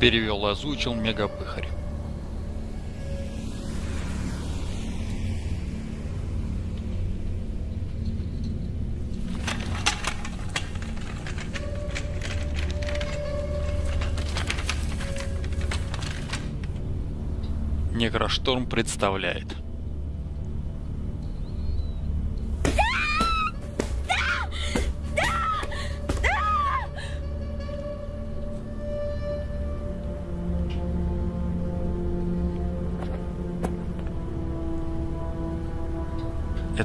Перевел озвучил Мегапыхарь. Некрошторм представляет.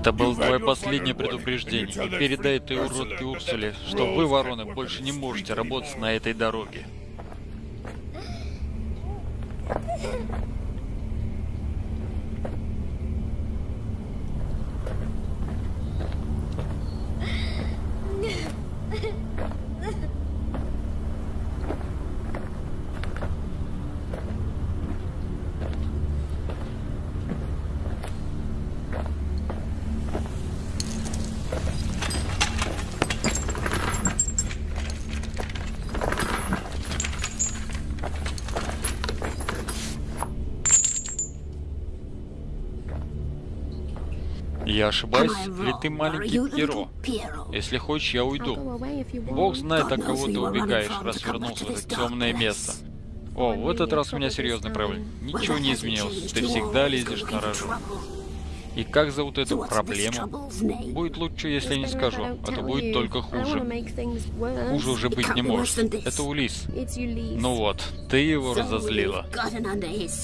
Это было твое последнее предупреждение. И передай этой уродке Урсуле, что вы, вороны, больше не можете работать на этой дороге. Я ошибаюсь, или ты маленький Пьеро? Если хочешь, я уйду. Бог знает, от кого ты убегаешь, раз вернулся в это темное место. О, в этот раз у меня серьезный проблем. Ничего не изменилось. Ты всегда лезешь на рожу. И как зовут эту проблему? Будет лучше, если не скажу, а то будет только хуже. Хуже уже быть не может. Это Улис. Ну вот, ты его разозлила.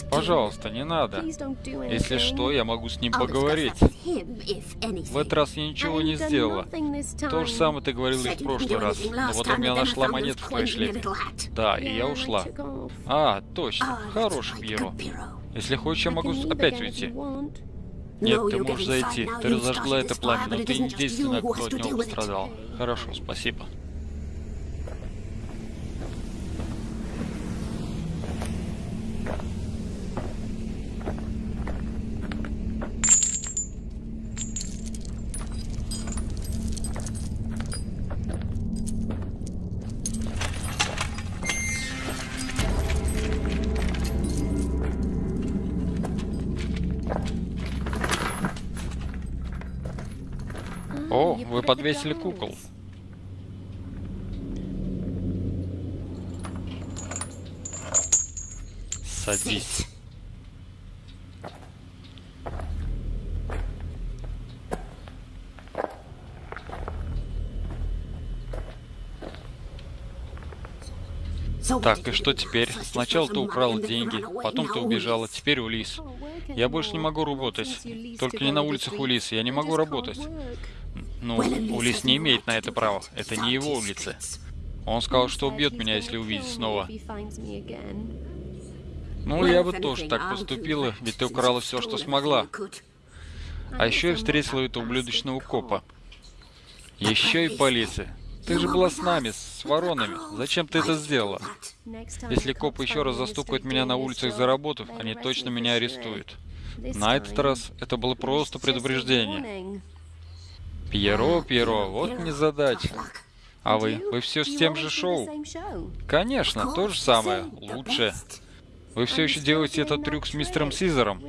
Пожалуйста, не надо. Если что, я могу с ним поговорить. В этот раз я ничего не сделала. То же самое ты говорил и в прошлый раз. Но потом я нашла монету в твоей. Да, и я ушла. А, точно. Хороший Пьеро. Если хочешь, я могу опять уйти. Нет, ты можешь зайти. Ты разожгла это пламя, но ты единственная, кто от него пострадал. Хорошо, спасибо. Подвесили кукол. Садись. Так, и что теперь? Сначала ты украл деньги, потом ты убежала, теперь Улис. Я больше не могу работать. Только не на улицах Улис, я не могу работать. Ну, Улис не имеет на это права. Это не его улица. Он сказал, что убьет меня, если увидит снова. Ну, я бы тоже так поступила, ведь ты украла все, что смогла. А еще я встретила этого ублюдочного копа. Еще и полиция. Ты же была с нами, с воронами. Зачем ты это сделала? Если копы еще раз застукают меня на улицах за работу, они точно меня арестуют. На этот раз это было просто предупреждение. Пьеро, Пьеро, вот незадача. А вы? Вы все с тем же шоу? Конечно, то же самое, лучше. Вы все еще делаете этот трюк с мистером Сизером?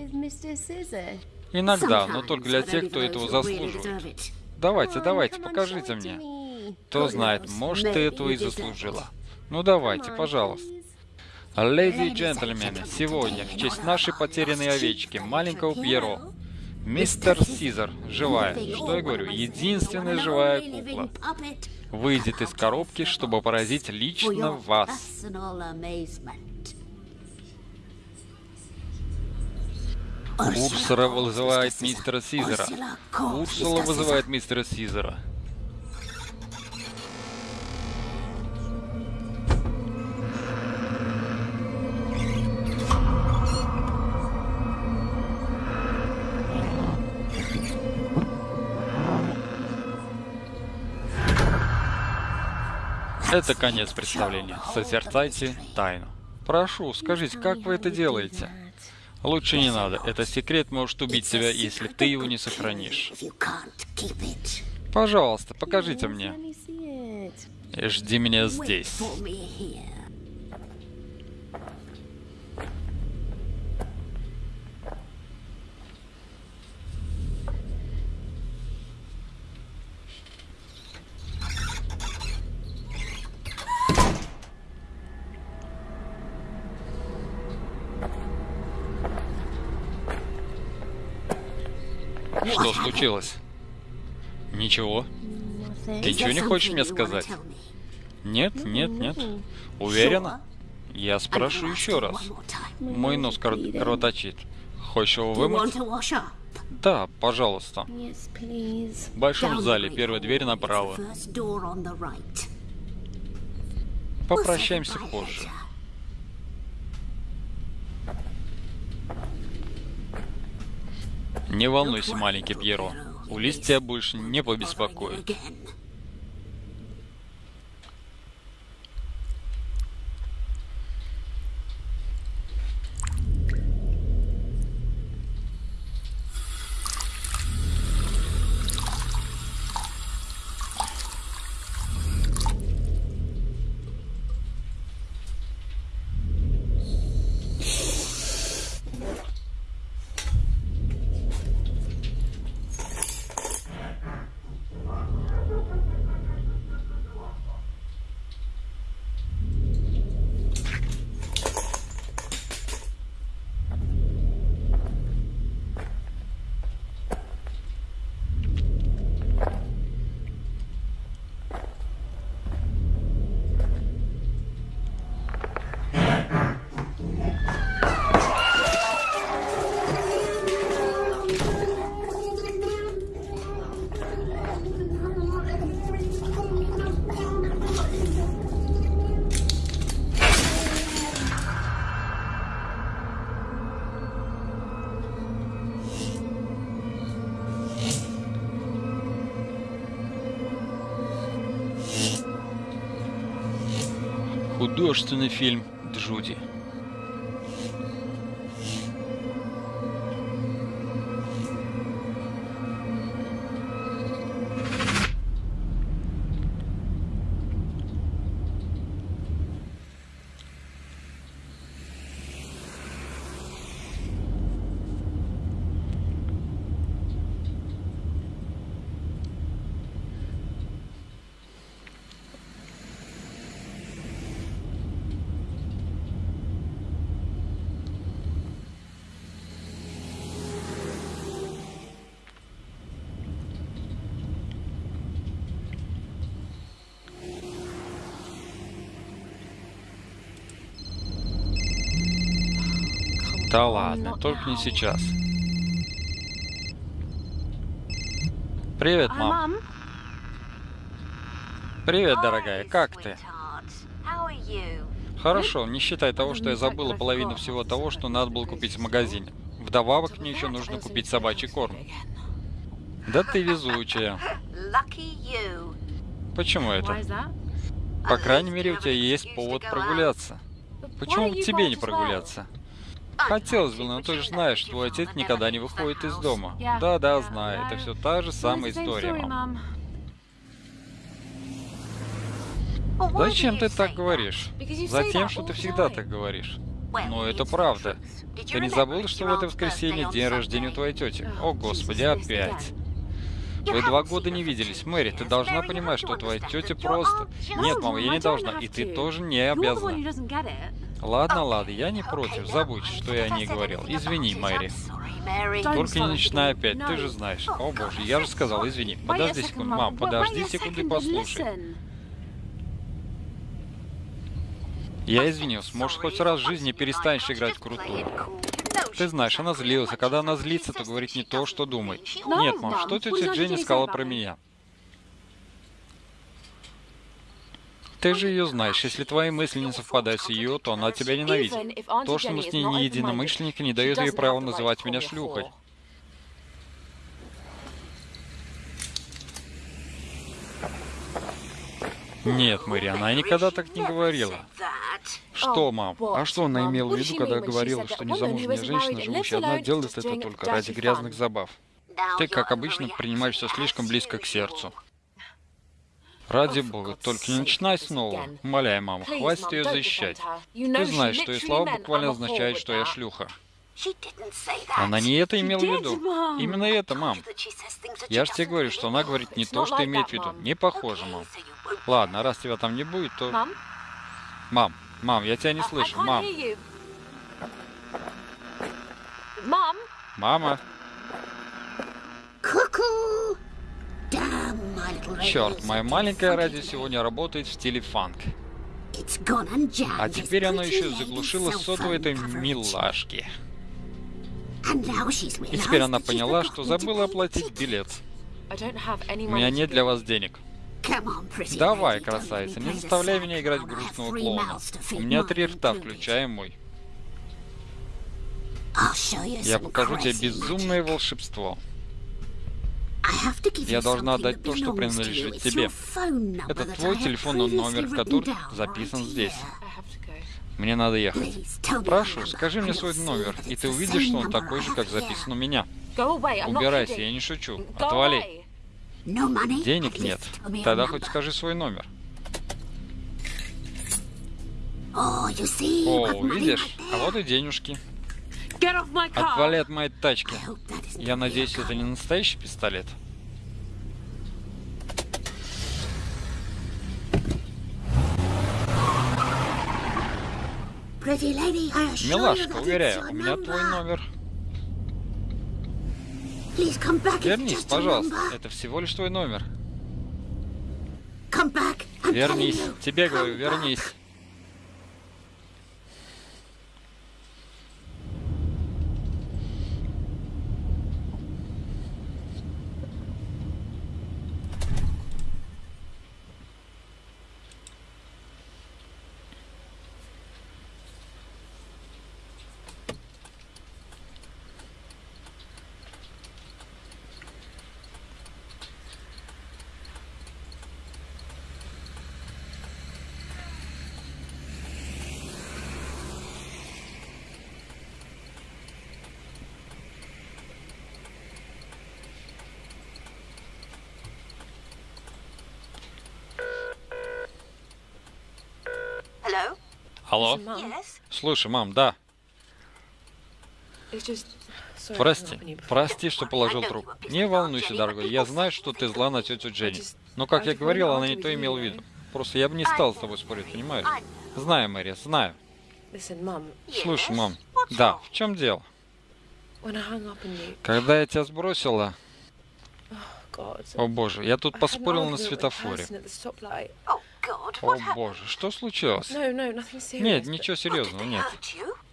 Иногда, но только для тех, кто этого заслуживает. Давайте, давайте, покажите мне. Кто знает, может, ты этого и заслужила. Ну давайте, пожалуйста. Леди и джентльмены, сегодня, в честь нашей потерянной овечки, маленького Пьеро, мистер Сизер, живая, что я говорю, единственная живая кукла, выйдет из коробки, чтобы поразить лично вас. Урсула вызывает мистера Сизера. Урсула вызывает мистера Сизера. Это конец представления. Созерцайте тайну. Прошу, скажите, как вы это делаете? Лучше не надо. Этот секрет может убить тебя, если ты его не сохранишь. Пожалуйста, покажите мне. Жди меня здесь. Случилось? Ничего. Ты ничего не хочешь мне сказать? Нет, нет, нет. Уверена? Я спрошу еще раз. Мой нос кр- кровоточит. Хочешь его вымыть? Да, пожалуйста. В большом зале, первая дверь направо. Попрощаемся позже. Не волнуйся, маленький Пьеро. Улис тебя больше не побеспокоит. Художественный фильм Джуди. Да ладно, только не сейчас. Привет, мам. Привет, дорогая, как ты? Хорошо, не считай того, что я забыла половину всего того, что надо было купить в магазине. Вдобавок мне еще нужно купить собачий корм. Да ты везучая. Почему это? По крайней мере, у тебя есть повод прогуляться. Почему бы тебе не прогуляться? Хотелось бы, но ты же знаешь, твой отец никогда не выходит из дома. Да-да, знаю, это все та же самая история, мам. Зачем ты так говоришь? Затем, что ты всегда так говоришь. Но это правда. Ты не забыл, что в это воскресенье день рождения у твоей тети? О, господи, опять. Вы два года не виделись. Мэри, ты должна понимать, что твоя тетя просто... Нет, мама, я не должна. И ты тоже не обязана. Ладно, ладно, я не против. Забудь, что я о ней говорил. Извини, Мэри. Только не начинай опять, ты же знаешь. О боже, я же сказал, извини. Подожди секунду, мам, подожди секунду и послушай. Я извинился. Может, хоть раз в жизни перестанешь играть в крутую. Ты знаешь, она злилась, а когда она злится, то говорит не то, что думает. Нет, мам, что тетя Дженни сказала про меня? Ты же ее знаешь. Если твои мысли не совпадают с ее, то она тебя ненавидит. То, что мы с ней не единомышленники, не дает ей права называть меня шлюхой. Нет, Мэри, она никогда так не говорила. Что, мам? А что она имела в виду, когда говорила, что незамужняя женщина, живущая одна, делает это только ради грязных забав? Ты, как обычно, принимаешь все слишком близко к сердцу. Ради бога, только не начинай снова. Умоляю, мама, хватит ее защищать. Ты знаешь, что ее слова буквально означает, что я шлюха. Она не это имела в виду. Именно это, мам. Я же тебе говорю, что она говорит не то, что имеет в виду. Не похоже, мам. Ладно, раз тебя там не будет, то... Мам, мам, я тебя не слышу, мам. Мама. Черт, моя маленькая радио сегодня работает в стиле фанк. А теперь оно еще заглушило сотовую этой милашки. И теперь она поняла, что забыла оплатить билет. У меня нет для вас денег. Давай, красавица, не заставляй меня играть грустного клоуна. У меня три рта, включая мой. Я покажу тебе безумное волшебство. Я должна отдать то, что принадлежит тебе. Это твой телефонный номер, который записан здесь. Мне надо ехать. Прошу, скажи мне свой номер, и ты увидишь, что он такой же, как записан у меня. Убирайся, я не шучу. Отвали. Денег нет. Тогда хоть скажи свой номер. О, видишь? А вот и денежки. Отвали от моей тачки. Я надеюсь, это не настоящий пистолет. Милашка, уверяю, у меня твой номер. Вернись, пожалуйста. Это всего лишь твой номер. Вернись. Тебе говорю, вернись. Алло? Слушай, мам, да. Прости, прости, что положил трубку. Не волнуйся, дорогой, я знаю, что ты зла на тетю Дженни. Но, как я говорил, она не то имела в виду. Просто я бы не стал с тобой спорить, понимаешь? Знаю, Мэри, знаю. Слушай, мам, да, в чем дело? Когда я тебя сбросила... О боже, я тут поспорил на светофоре. О боже, что случилось? Нет, ничего серьезного, нет.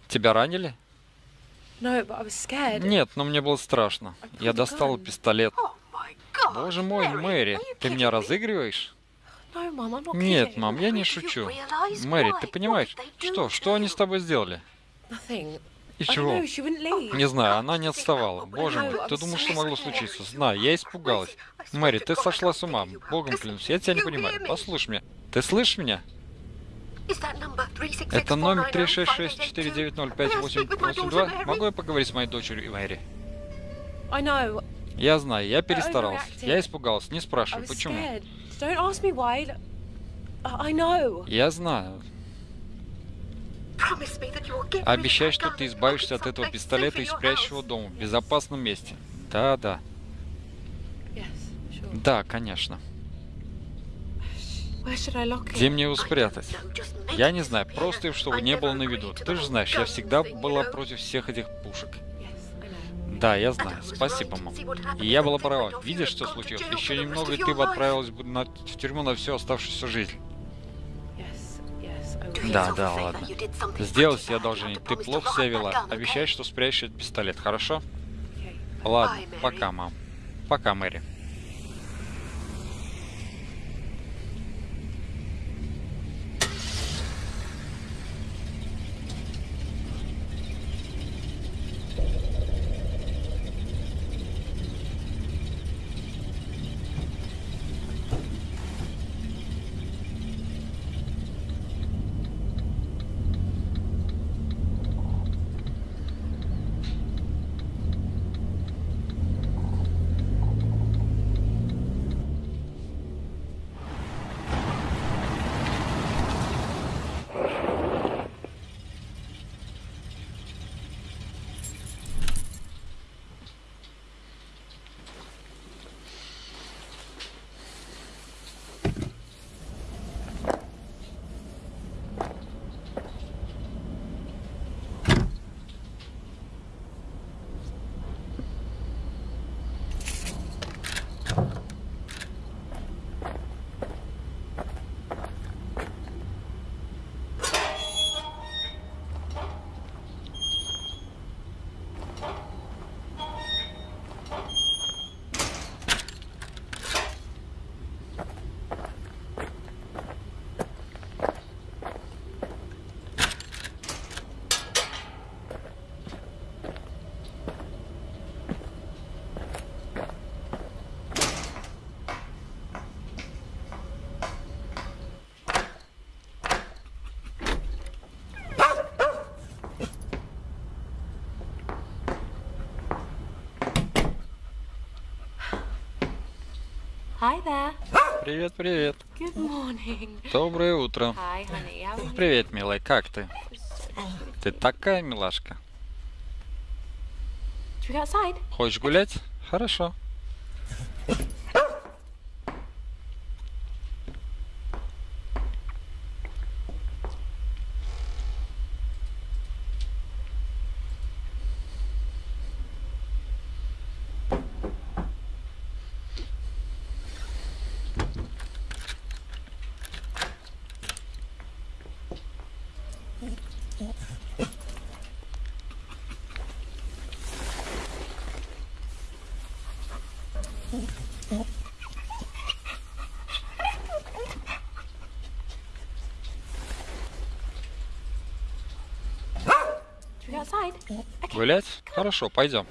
Тебя ранили? Нет, но мне было страшно. Я достал пистолет. Боже мой, Мэри, ты меня разыгрываешь? Нет, мам, я не шучу. Мэри, ты понимаешь, что, что они с тобой сделали? И чего? Не знаю, она не отставала. Боже мой, ты думал, что могло случиться? Знаю, я испугалась. Мэри, ты сошла с ума. Богом клянусь, я тебя не понимаю. Послушай меня. Ты слышишь меня? Это номер 366-490-5882. Могу я поговорить с моей дочерью Мэри? Я знаю, я перестарался. Я испугался. Не спрашивай, почему. Я знаю. Обещай, что ты избавишься от этого пистолета и спрячешь его дома, в безопасном месте. Да, да. Да, конечно. Где мне его спрятать? Я не знаю, просто чтобы не было на виду. Ты же знаешь, я всегда была против всех этих пушек. Да, я знаю. Спасибо, мам. И я была права. Видишь, что случилось? Еще немного, и ты бы отправилась бы в тюрьму на всю оставшуюся жизнь. Да, да, ладно. Сделай себе одолжение. Ты плохо себя вела. Обещай, что спрячешь этот пистолет, хорошо? Ладно, пока, мам. Пока, Мэри. Hi there. Привет, привет. Good morning. Доброе утро. Hi, honey. How are you? Привет, милая, как ты? Ты такая милашка. Should we go outside? Хочешь гулять? Хорошо. Should we go outside? Okay. Гулять? Хорошо, пойдем.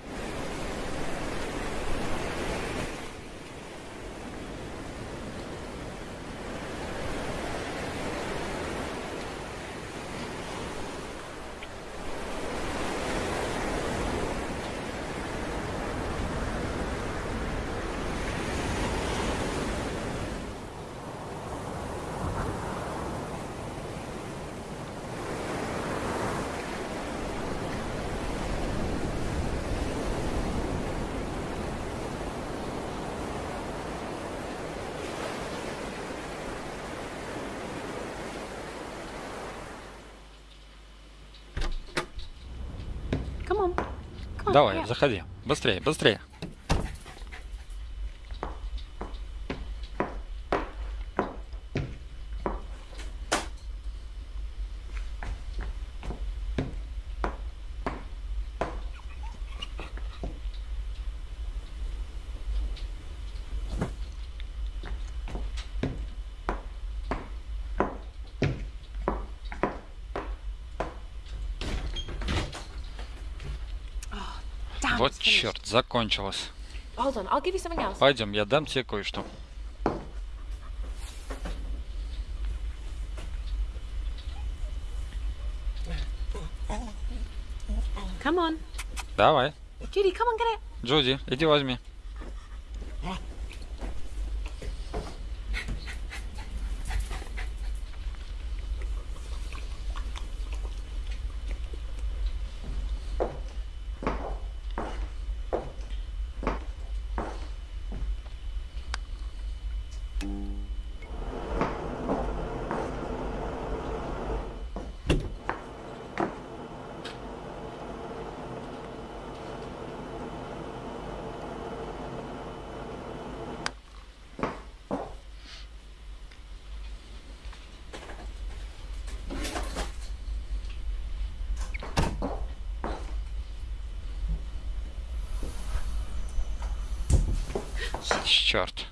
Давай, заходи. Быстрее, быстрее. Else. Пойдем, я дам тебе кое-что. Давай. Джуди, иди возьми. Черт.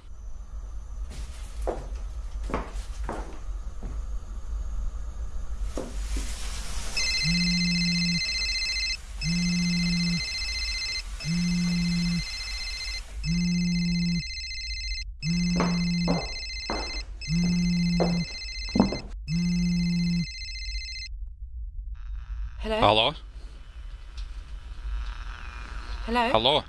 Hello? Алло? Hello? Алло? Hello?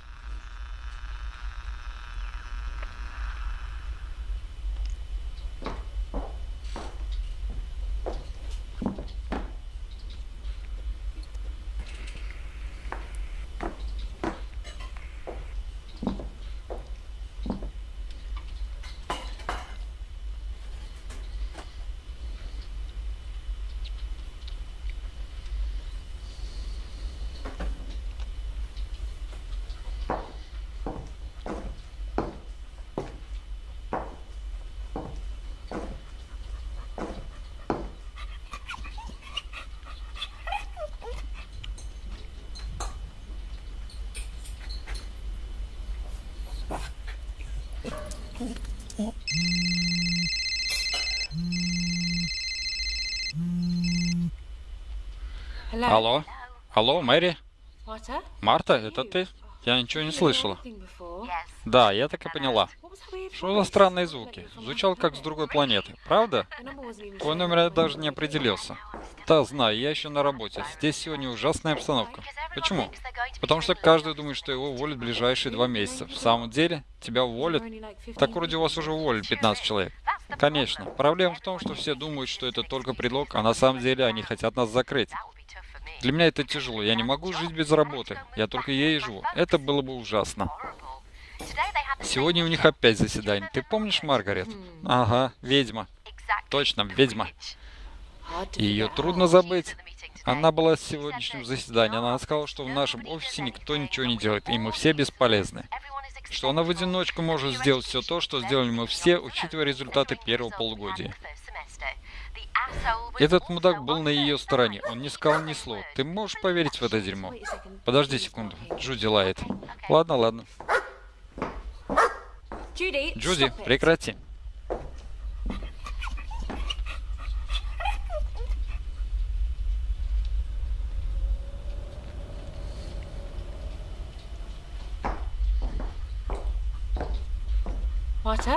Алло? Алло, Мэри? Marta? Марта, это ты? Я ничего не слышала. Да, я так и поняла. Что за странные звуки? Звучал как с другой планеты, правда? Твой номер я даже не определился. Да, знаю, я еще на работе. Здесь сегодня ужасная обстановка. Почему? Потому что каждый думает, что его уволят в ближайшие два месяца. В самом деле, тебя уволят? Only like 15 Так вроде у вас уже уволили 15 человек. Конечно. Проблема в том, что все думают, что это только предлог, а на самом деле они хотят нас закрыть. Для меня это тяжело. Я не могу жить без работы. Я только ей живу. Это было бы ужасно. Сегодня у них опять заседание. Ты помнишь Маргарет? Ага, ведьма. Точно, ведьма. Ее трудно забыть. Она была с сегодняшнем заседании. Она сказала, что в нашем офисе никто ничего не делает, и мы все бесполезны. Что она в одиночку может сделать все то, что сделали мы все, учитывая результаты первого полугодия. Этот мудак был на ее стороне. Он не сказал ни слова. Ты можешь поверить в это дерьмо? Подожди секунду. Джуди лает. Ладно, ладно. Джуди, прекрати.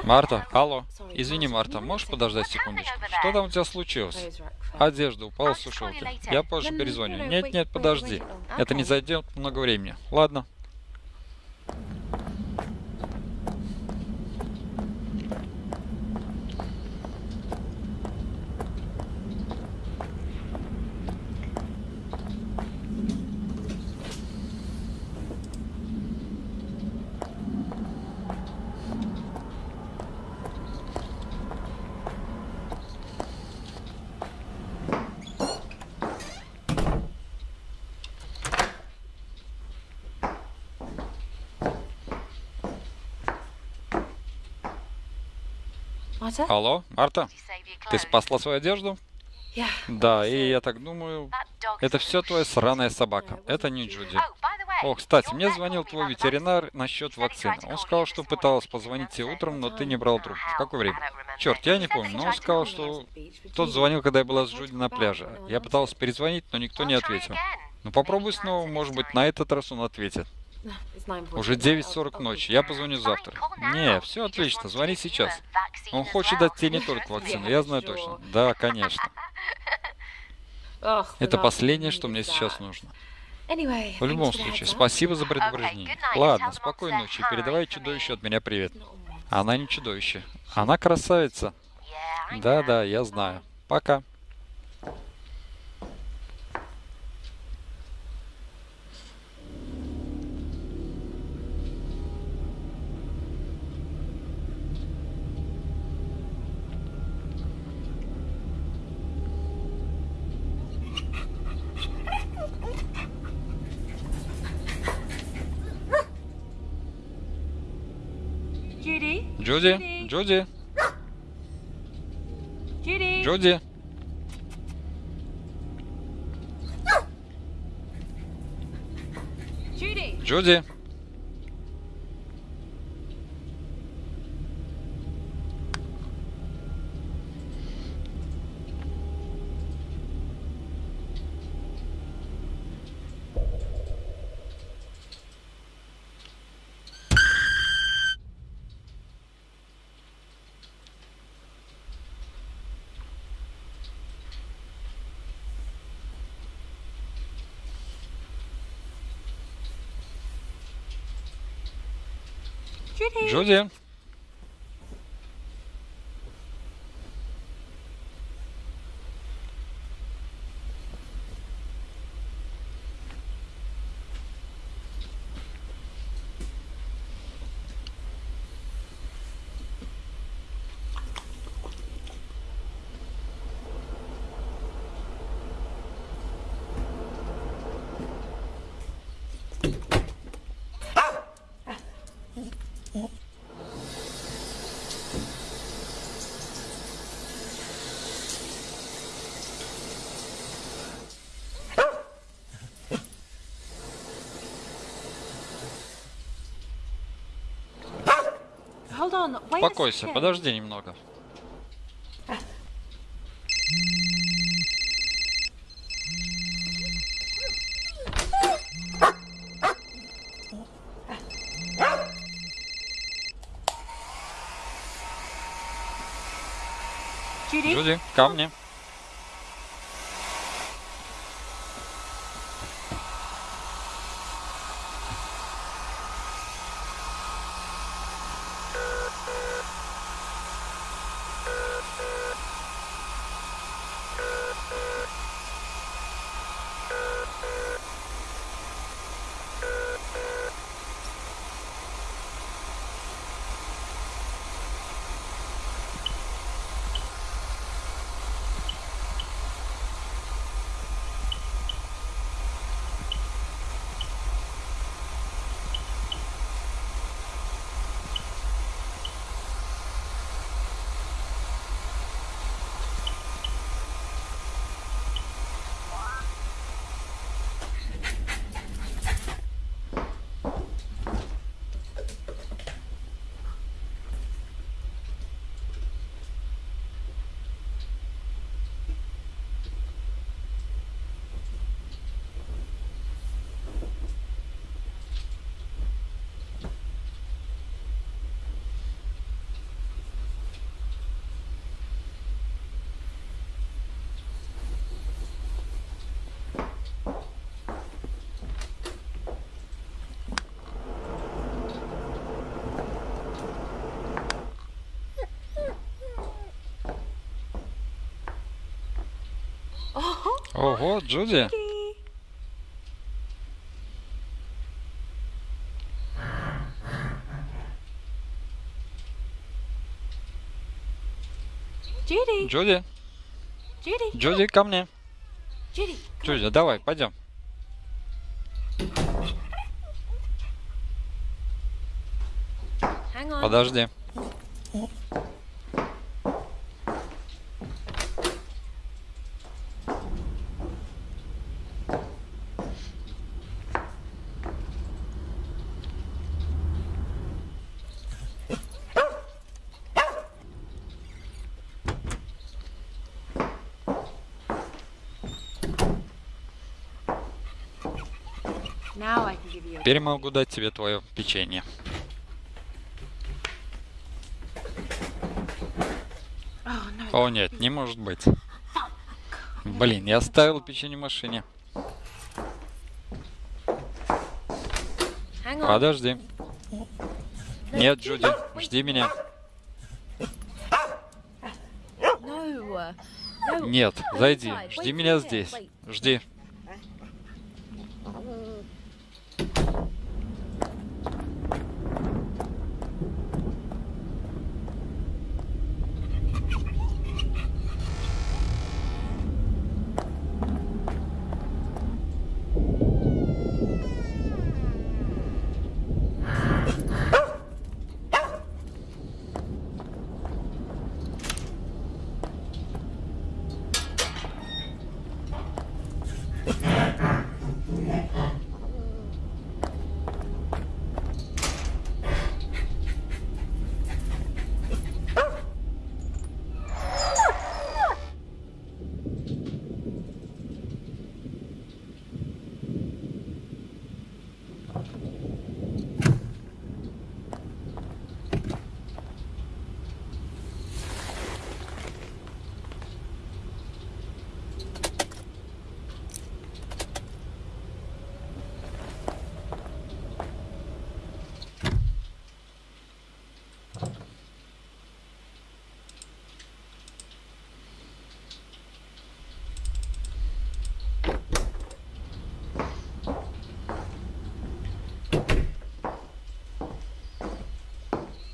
Марта, алло. Извини, Марта, можешь подождать секундочку? Что там у тебя случилось? Одежда упала с сушилки. Я позже перезвоню. Нет, нет, подожди. Это не зайдет много времени. Ладно. Алло, Марта, ты спасла свою одежду? Да, и я так думаю, это все твоя сраная собака. Это не Джуди. О, кстати, мне звонил твой ветеринар насчет вакцины. Он сказал, что пыталась позвонить тебе утром, но ты не брал трубку. В какое время? Черт, я не помню, но он сказал, что тот звонил, когда я была с Джуди на пляже. Я пытался перезвонить, но никто не ответил. Ну попробуй снова, может быть, на этот раз он ответит. It's 9:40. Уже 9.40 ночи, я позвоню завтра. Не, все отлично, звони сейчас. Он хочет дать тебе не только вакцину, я знаю точно. Да, конечно. Это последнее, что мне сейчас нужно. В любом случае, спасибо за предупреждение. Ладно, спокойной ночи. Передавай чудовищу от меня привет. Она не чудовище. Она красавица. Да-да, я знаю. Пока. Judy? Джуди? Джуди? Джуди? Джуди? Джуди? Estou dizendo. Успокойся, подожди немного. Люди, ко мне. Ого, Джуди. Judy. Джуди, Judy. Джуди, ко мне. Judy. Джуди, давай, пойдем. Подожди. Теперь могу дать тебе твое печенье. Oh. О нет, не может быть. Блин, я оставил печенье в машине. Подожди. Нет, Джуди, жди меня. No. Нет, зайди. Жди меня здесь. Жди.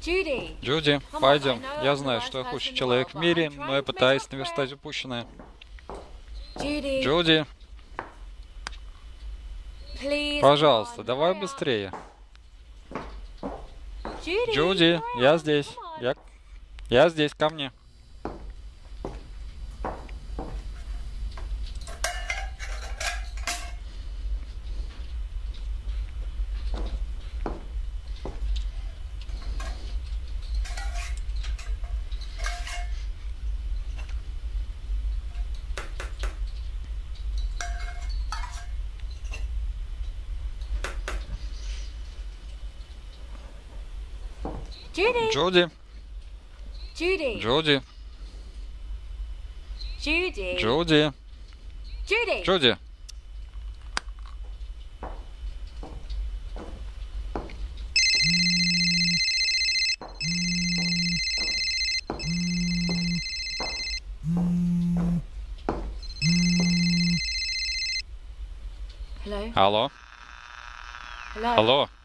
Judy. Джуди, пойдем. Я знаю, что я худший человек в мире, но я пытаюсь наверстать упущенное. Джуди, пожалуйста, давай быстрее. Джуди, я здесь. Я, я здесь, ко мне. Judy. Джуди, Judy. Джуди, Judy. Джуди. Judy. Джуди. Hello. Алло. Hello. Алло.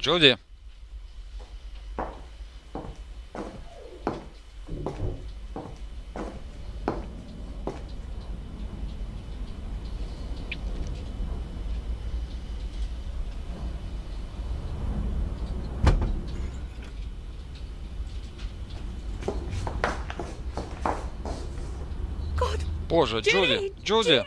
Джуди. God. Боже, Джуди. Джуди.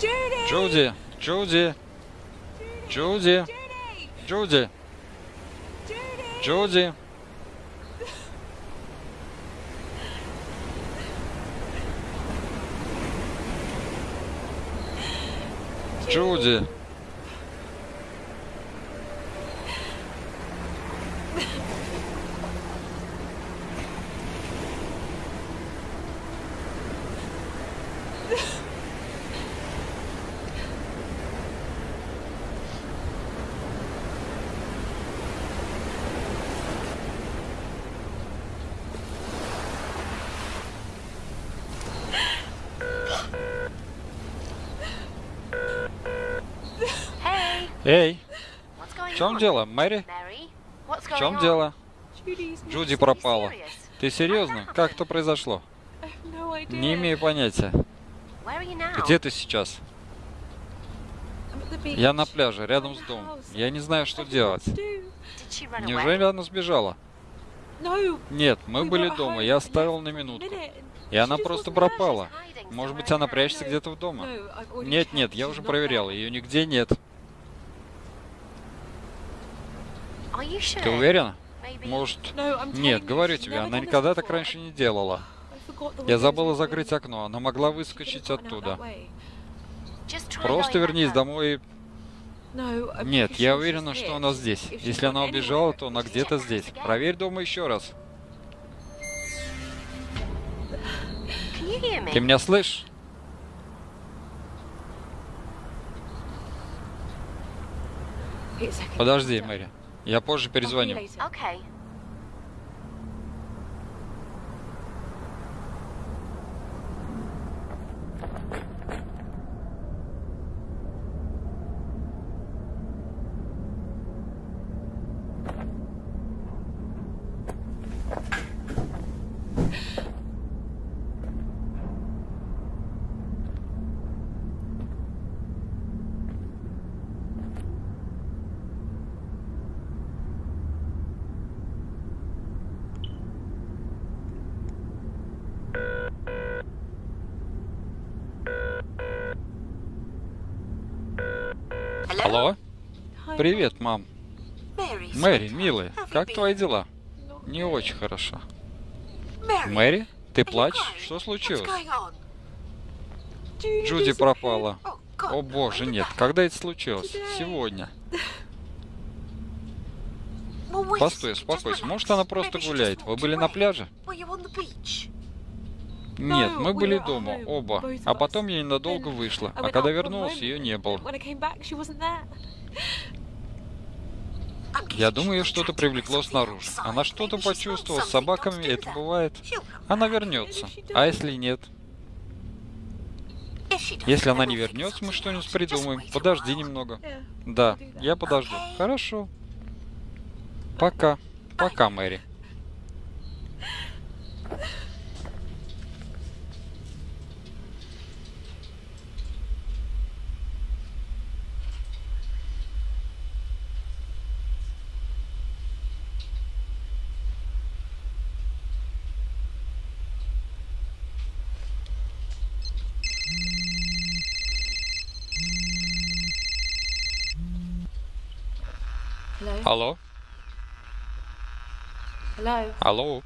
Джуди. Джуди. Джуди. Джуди. Джуди. Джуди. Эй, в чем дело, Мэри? В чем дело? Джуди пропала. Ты серьезно? Как это произошло? Не имею понятия. Где ты сейчас? Я на пляже, рядом с домом. Я не знаю, что делать. Неужели она сбежала? Нет, мы были дома, я оставил на минутку. И она просто пропала. Может быть, она прячется где-то в дома? Already Нет, нет, я уже проверял, ее нигде нет. Are you sure? Ты уверена? Может... Нет, говорю тебе, она никогда так раньше не делала. Я забыла закрыть окно, она могла выскочить оттуда. Просто вернись домой. и- I'm Нет, я уверена, что она здесь. Если она убежала, то она где-то здесь. Проверь дома еще раз. Ты меня слышишь? Подожди, Мэри. Я позже перезвоню. Okay. Алло? Привет, мам. Мэри, милая, как твои дела? Не очень хорошо. Мэри, ты плачешь? Что случилось? Джуди пропала. Oh. О боже, нет. Когда это случилось? Сегодня. Постой, успокойся. Может, она просто гуляет. Вы были на пляже? Нет, мы были дома, оба. А потом я ненадолго вышла. А когда вернулась, ее не было. Я думаю, ее что-то привлекло снаружи. Она что-то почувствовала. С собаками это бывает. Она вернется. А если нет? Если она не вернется, мы что-нибудь придумаем. Подожди немного. Да, я подожду. Хорошо. Пока. Пока, Мэри. Hello? Hello? Hello?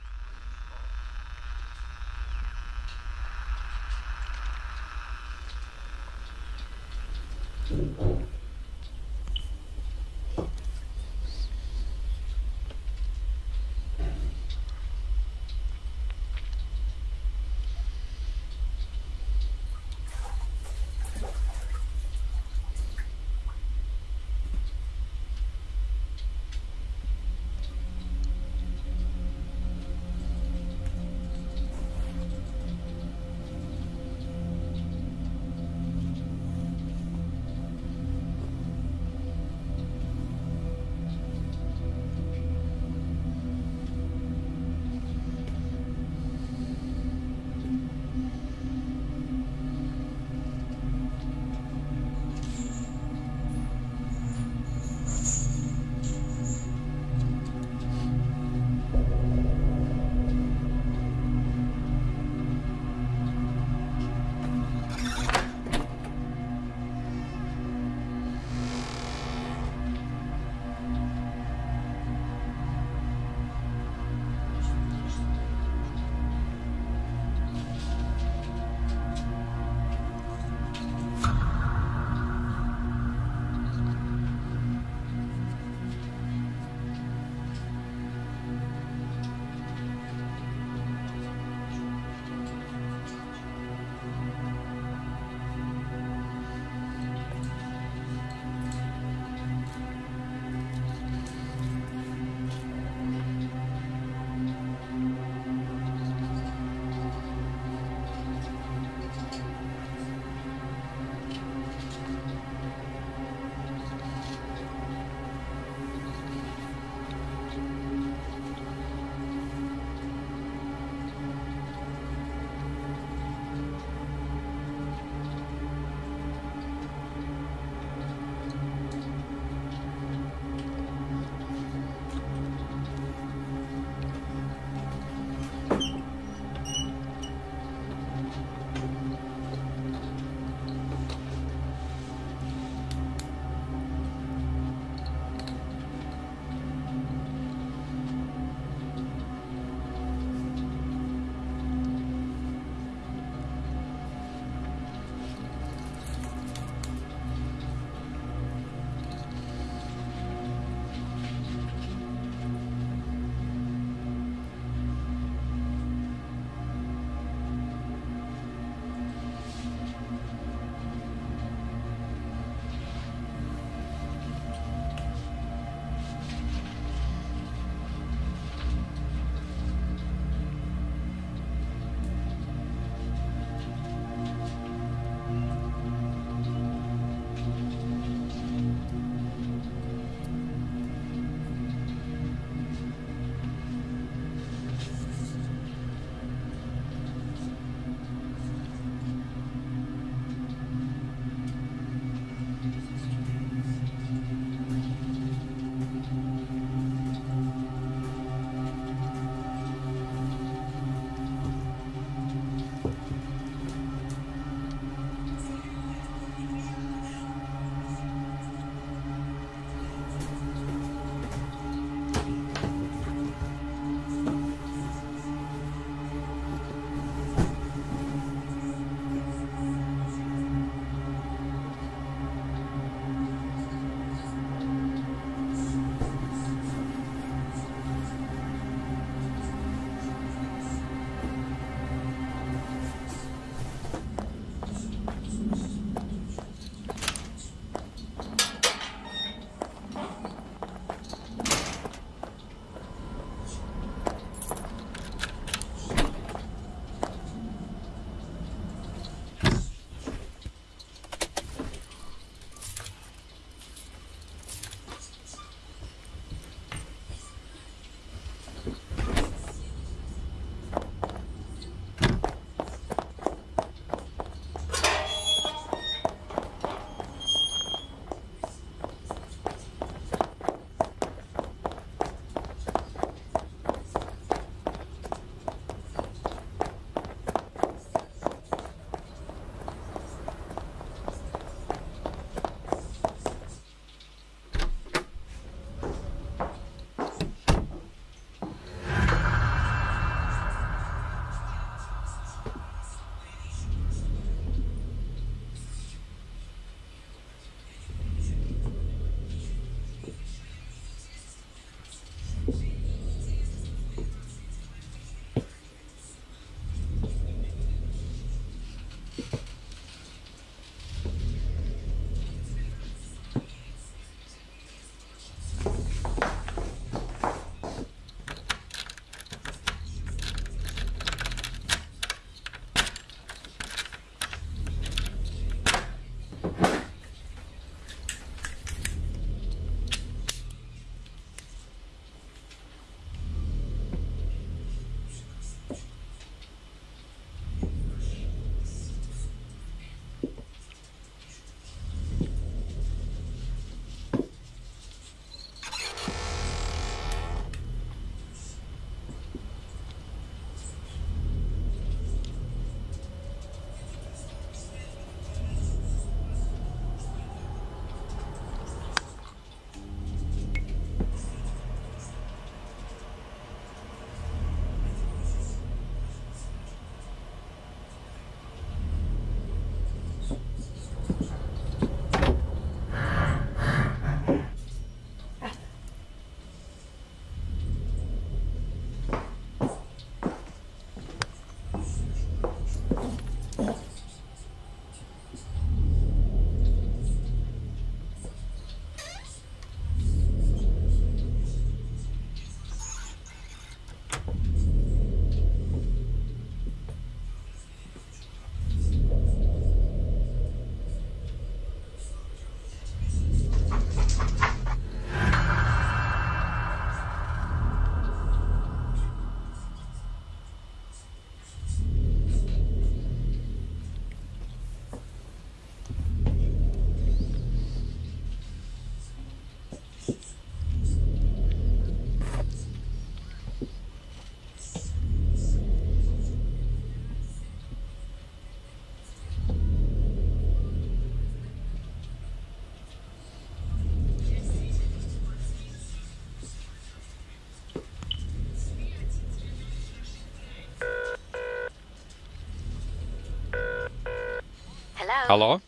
Алло?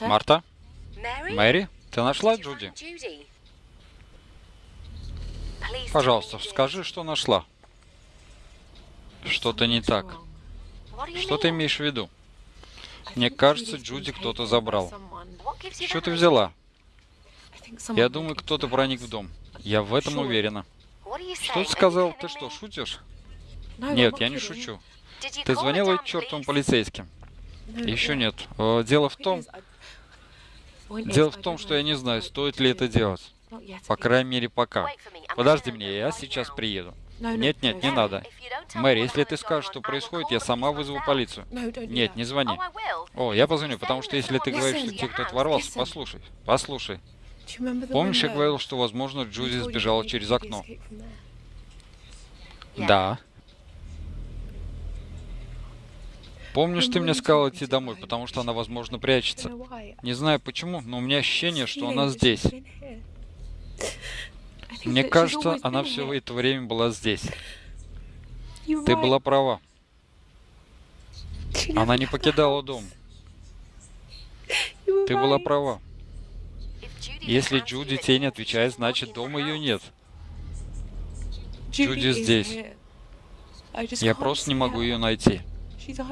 Марта? Мэри? Ты нашла Джуди? Пожалуйста, скажи, что нашла. Что-то не так. Что ты имеешь в виду? Мне кажется, Джуди кто-то забрал. Что ты взяла? Я думаю, кто-то проник в дом. Я в этом уверена. Что ты сказал? Ты что, шутишь? Нет, я не шучу. Ты звонила чертовым полицейским? Еще нет. Э, Дело в том, дело в том, что я не знаю, стоит ли это делать. По крайней мере, пока. Подожди меня, я сейчас приеду. Нет, нет, не надо. Мэри, если ты скажешь, что происходит, я сама вызову полицию. Нет, не звони. О, я позвоню, потому что если ты говоришь, что listen, те, кто listen. ворвался, послушай, послушай. Помнишь, я говорил, что, возможно, you сбежала через окно? Да. Помнишь, ты мне сказал идти домой, потому что она, возможно, прячется. Не знаю почему, но у меня ощущение, что она здесь. Мне кажется, она все это время была здесь. Ты была права. Она не покидала дом. Ты была права. Если Джуди means отвечает, значит, дома ее нет. Джуди здесь. Я просто не могу ее найти.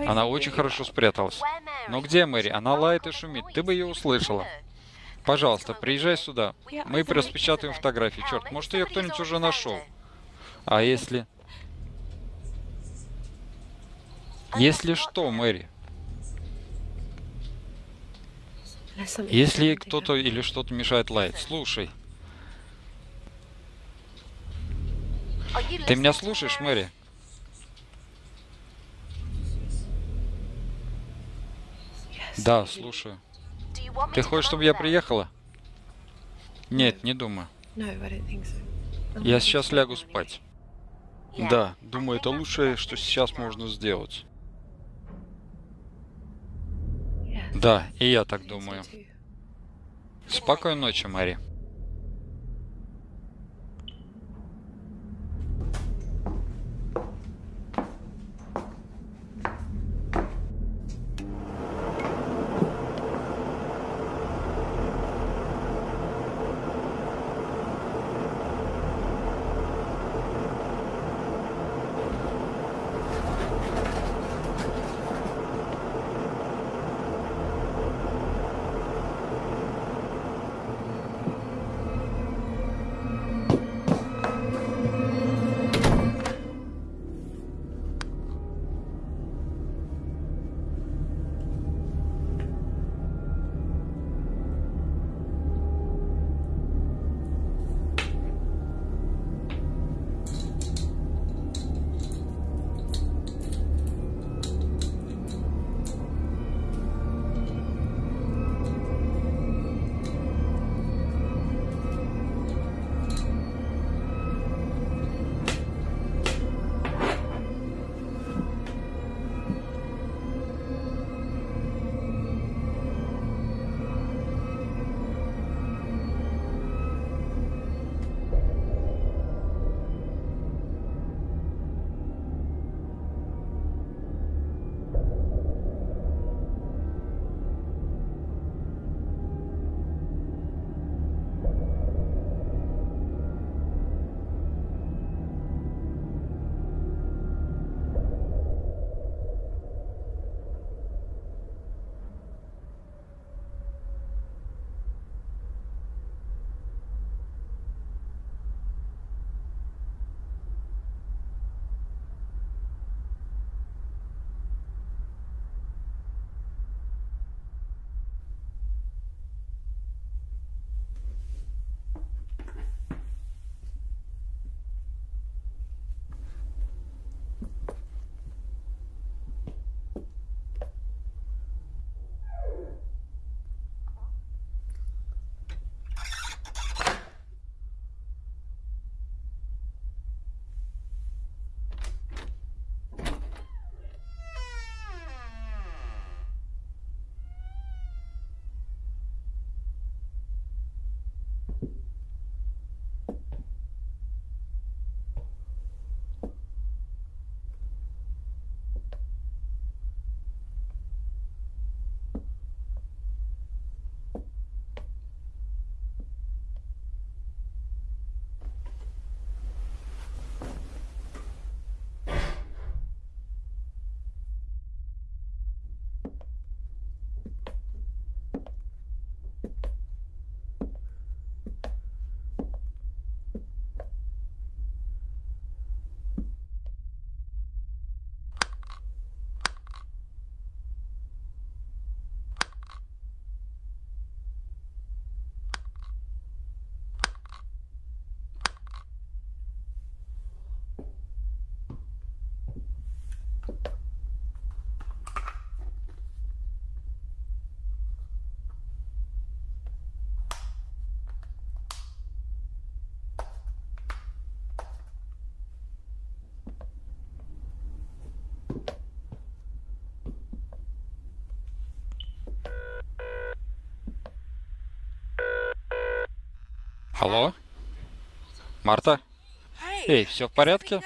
Она очень хорошо спряталась. Но где Мэри? Она лает и шумит. Ты бы ее услышала. Пожалуйста, приезжай сюда. Мы распечатаем фотографии. Черт, maybe может, ее кто-нибудь уже нашел. А если... Если что, Мэри, если кто-то или что-то мешает лаять, слушай. Ты меня слушаешь? Мэри? Yes, Да, слушаю. Ты хочешь, чтобы я приехала? Нет, не думаю. Я сейчас лягу спать. Да, думаю, это лучшее, что сейчас можно сделать. Да, и я так думаю. Спокойной ночи, Мэри. Алло? Марта? Эй, все в порядке?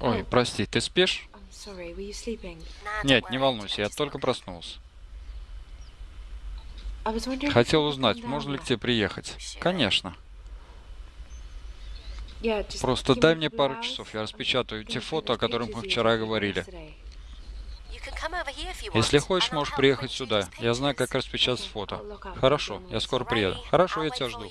Ой, прости, ты спишь? Нет, не волнуйся, я только проснулся. Хотел узнать, можно ли к тебе приехать? Конечно. Просто дай мне пару часов, я распечатаю те фото, о которых мы вчера говорили. Если хочешь, можешь приехать сюда. Я знаю, как распечатать фото. Хорошо, я скоро приеду. Хорошо, я тебя жду.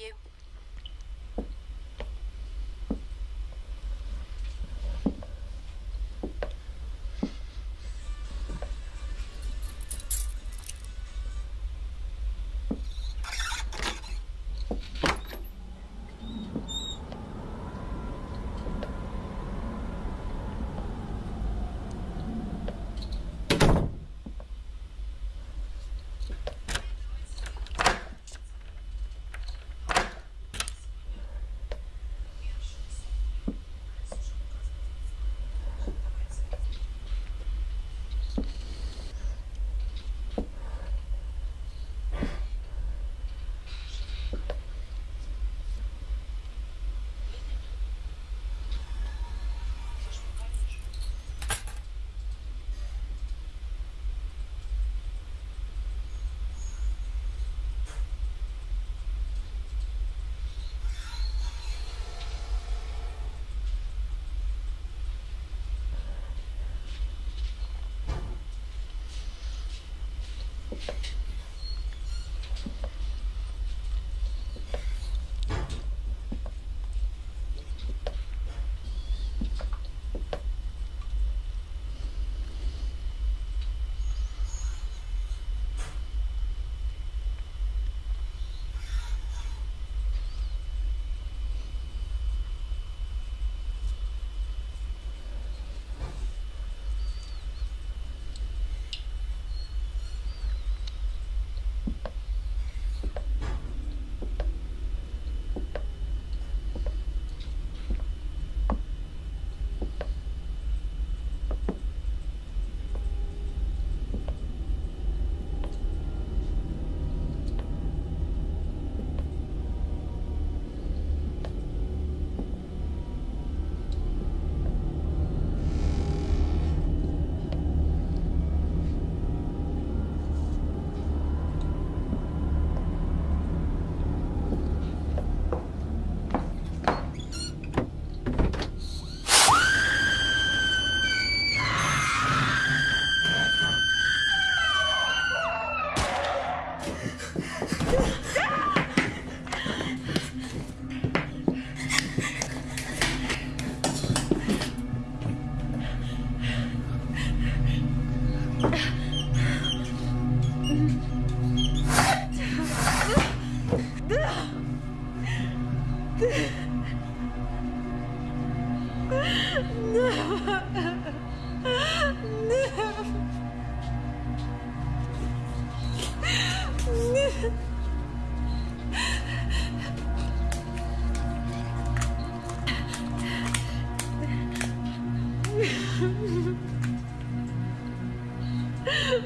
You.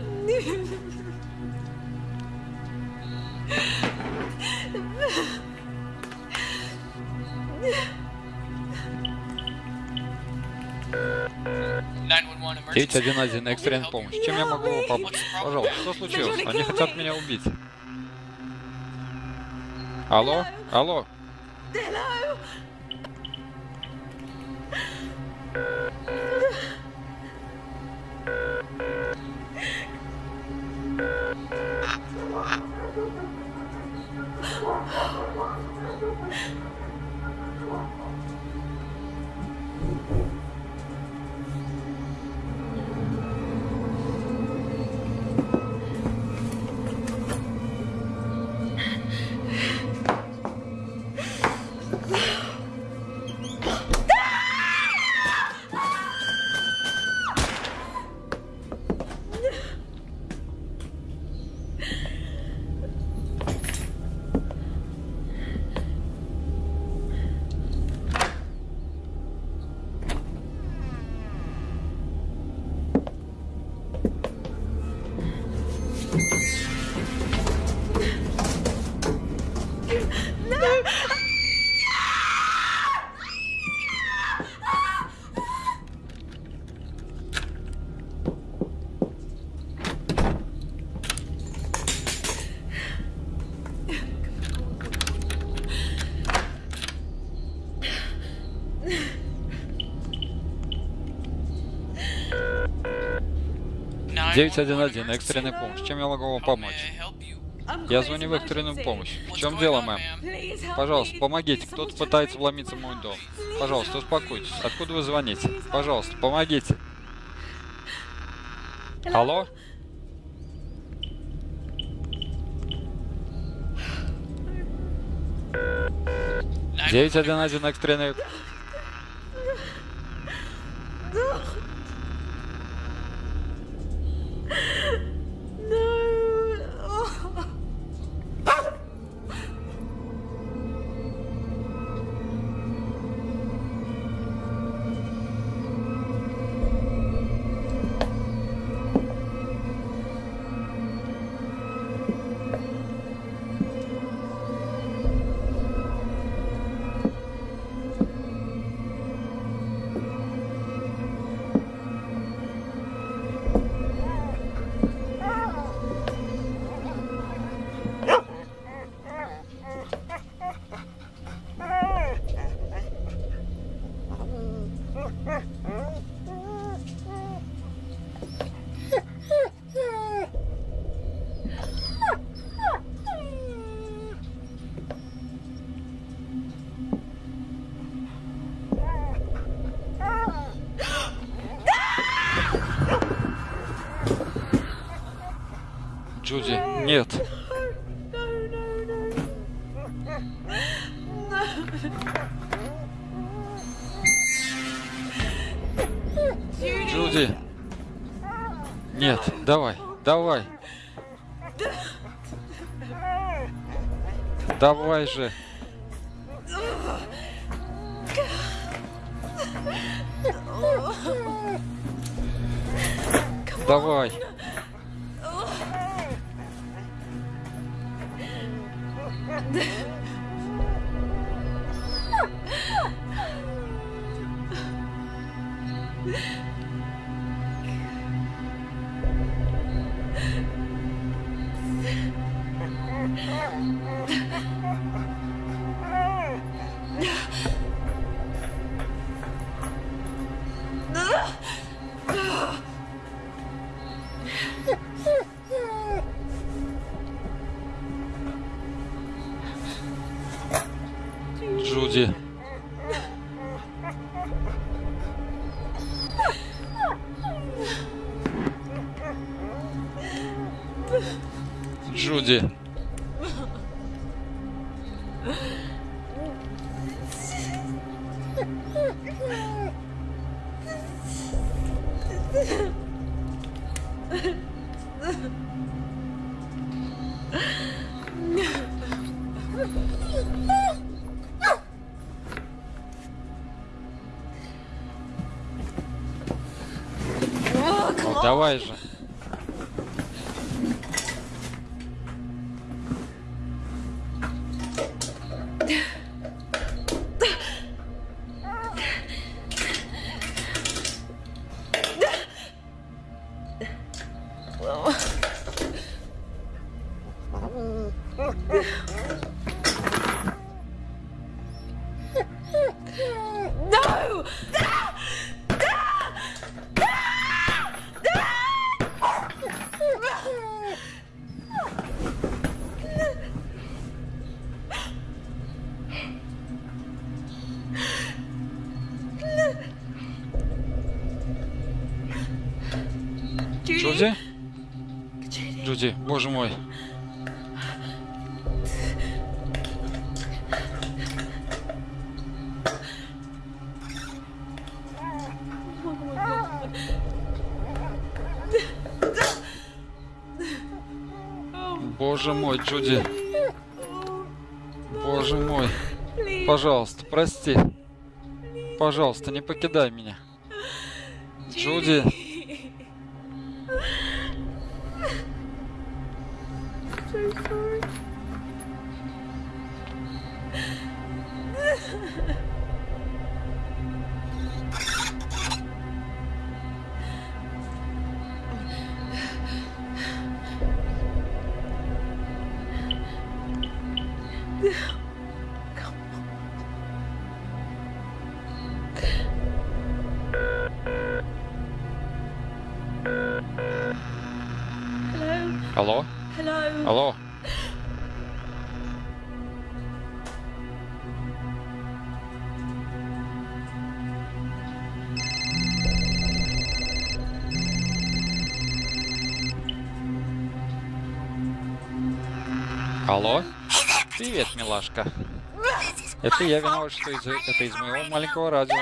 Девять один один экстренная помощь. Чем я могу помочь? Пожалуйста, что случилось? Они хотят меня убить. Алло? Алло? 911, экстренная помощь. Чем я могу вам помочь? Я звоню в экстренную помощь. В чем дело, мэм? Пожалуйста, помогите. Кто-то пытается вломиться в мой дом. Пожалуйста, успокойтесь. Откуда вы звоните? Пожалуйста, помогите. Алло? Девять один один экстренный. Давай, давай. Давай же. Ну, давай же. Боже мой. Боже мой, Джуди. Боже мой. Пожалуйста, прости. Пожалуйста, не покидай меня. Джуди. Милашка. Это я виноват, что из это из моего маленького радио.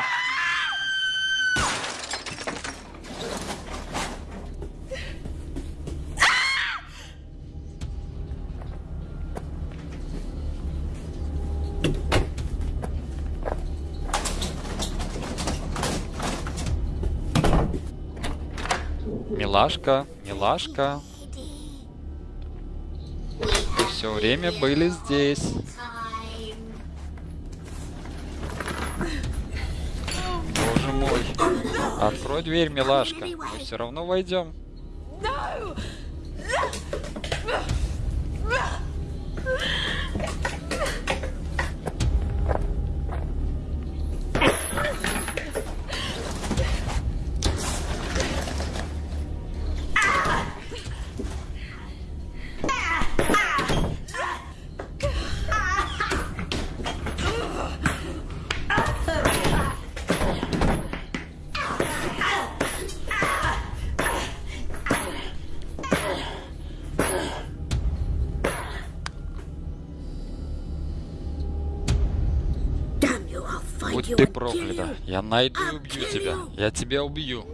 Милашка, милашка. Вы все время были здесь. Боже мой. Открой дверь, милашка. Мы все равно войдем. Я найду и убью тебя. Я тебя убью.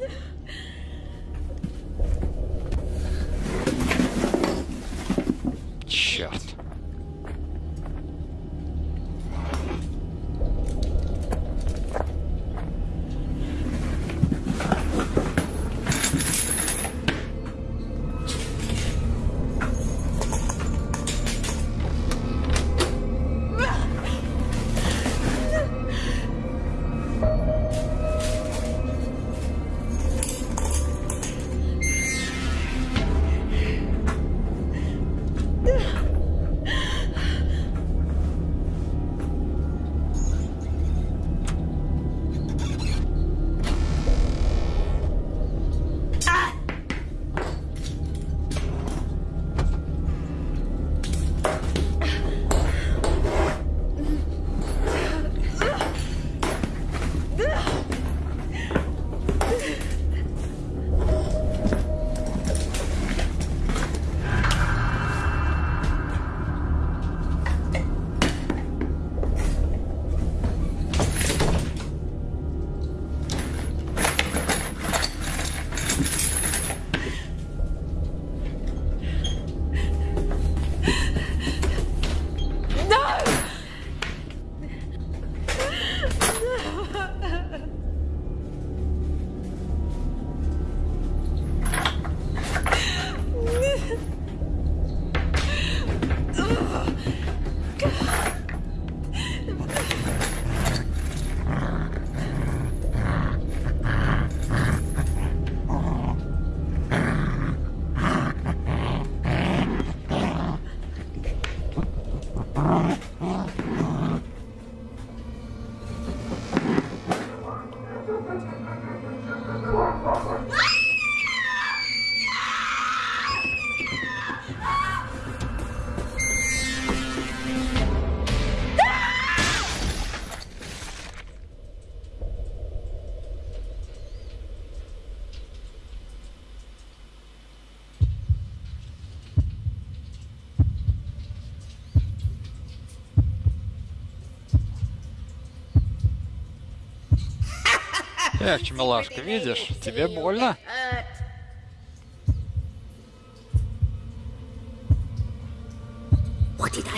Эх, милашка, видишь? Тебе больно?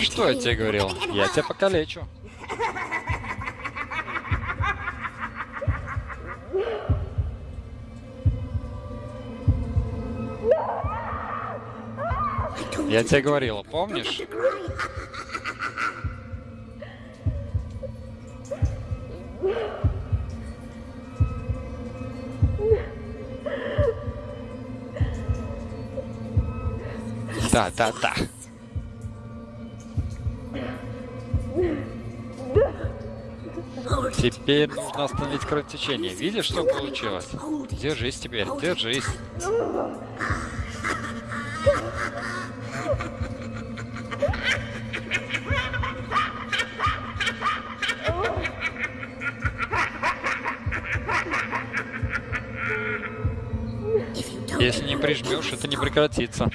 Что я тебе говорил? Я тебя покалечу. Я тебе говорила, помнишь? та-та-та. Теперь нужно остановить кровотечение. Видишь, что получилось? Держись теперь, держись. Если не прижмешь, это не прекратится.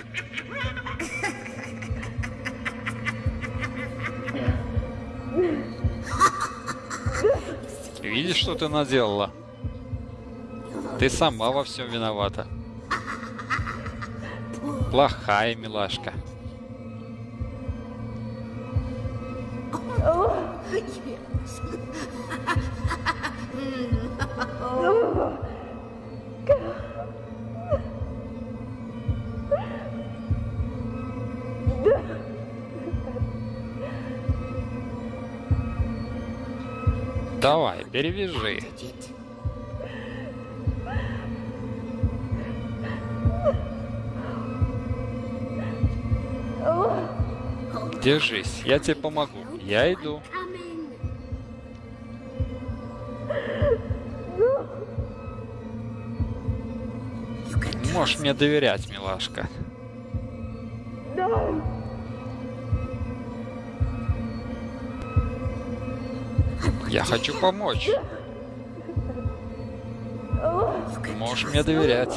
Что ты наделала? Ты сама во всем виновата. Плохая милашка. Давай, перевяжи. Держись, я тебе помогу. Я иду. Можешь мне доверять, милашка. Я хочу помочь. Можешь мне доверять.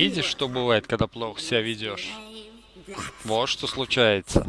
Видишь, что бывает, когда плохо себя ведешь? Вот что случается.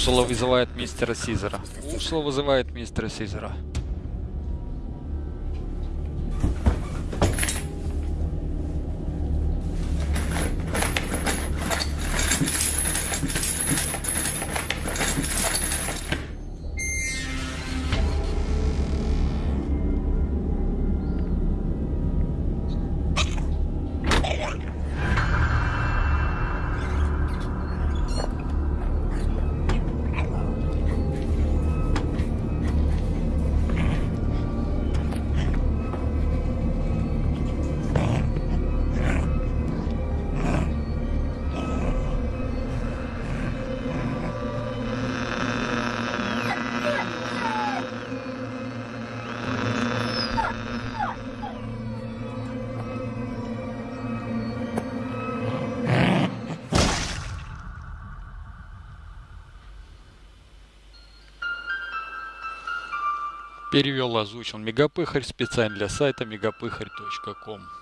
Урсула вызывает мистера Сизера. Урсула вызывает мистера Сизера. Перевел, озвучил Мегапыхарь специально для сайта megapыхарь.ком.